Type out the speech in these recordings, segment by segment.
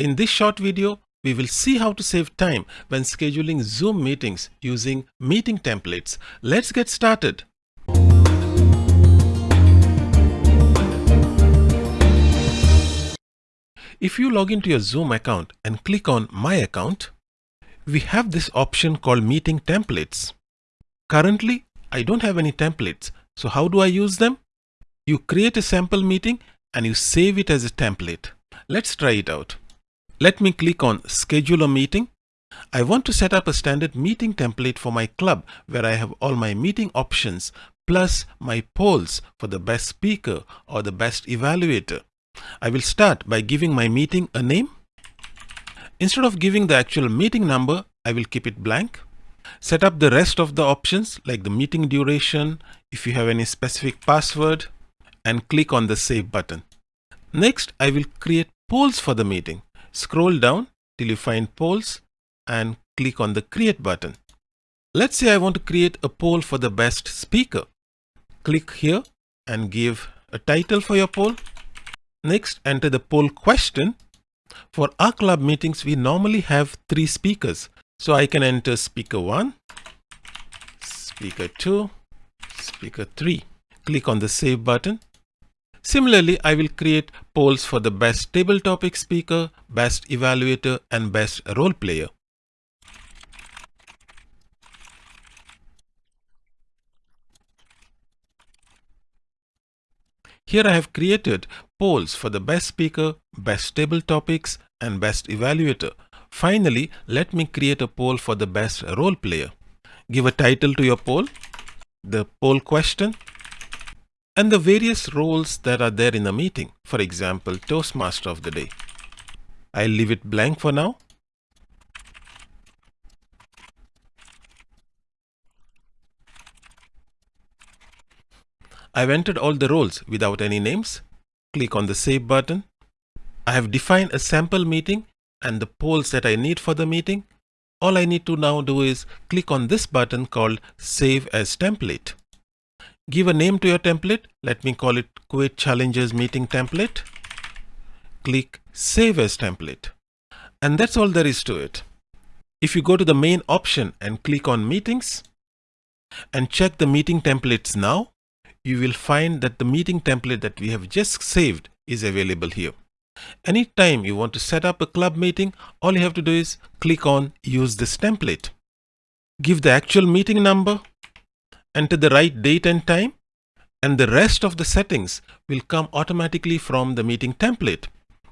In this short video, we will see how to save time when scheduling Zoom meetings using meeting templates. Let's get started. If you log into your Zoom account and click on My Account, we have this option called Meeting Templates. Currently, I don't have any templates, so how do I use them? You create a sample meeting and you save it as a template. Let's try it out. Let me click on schedule a meeting. I want to set up a standard meeting template for my club where I have all my meeting options plus my polls for the best speaker or the best evaluator. I will start by giving my meeting a name. Instead of giving the actual meeting number, I will keep it blank. Set up the rest of the options like the meeting duration, if you have any specific password, and click on the save button. Next, I will create polls for the meeting. Scroll down till you find polls and click on the create button. Let's say I want to create a poll for the best speaker. Click here and give a title for your poll. Next, enter the poll question. For our club meetings, we normally have three speakers. So I can enter speaker 1, speaker 2, speaker 3. Click on the save button Similarly, I will create polls for the best table topic speaker, best evaluator and best role player. Here I have created polls for the best speaker, best table topics and best evaluator. Finally, let me create a poll for the best role player. Give a title to your poll, the poll question and the various roles that are there in the meeting. For example, Toastmaster of the day. I'll leave it blank for now. I've entered all the roles without any names. Click on the Save button. I have defined a sample meeting and the polls that I need for the meeting. All I need to now do is click on this button called Save as Template. Give a name to your template. Let me call it Kuwait Challenges Meeting Template. Click Save as Template. And that's all there is to it. If you go to the main option and click on Meetings and check the meeting templates now, you will find that the meeting template that we have just saved is available here. Anytime you want to set up a club meeting, all you have to do is click on Use this template. Give the actual meeting number enter the right date and time and the rest of the settings will come automatically from the meeting template.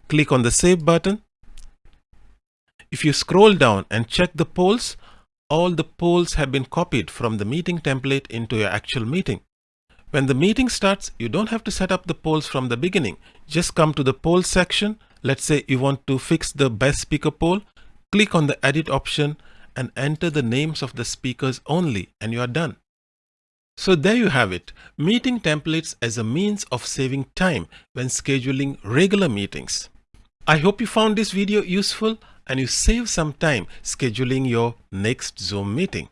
Click on the save button. If you scroll down and check the polls, all the polls have been copied from the meeting template into your actual meeting. When the meeting starts, you don't have to set up the polls from the beginning. Just come to the poll section. Let's say you want to fix the best speaker poll. Click on the edit option and enter the names of the speakers only and you are done. So there you have it, meeting templates as a means of saving time when scheduling regular meetings. I hope you found this video useful and you save some time scheduling your next Zoom meeting.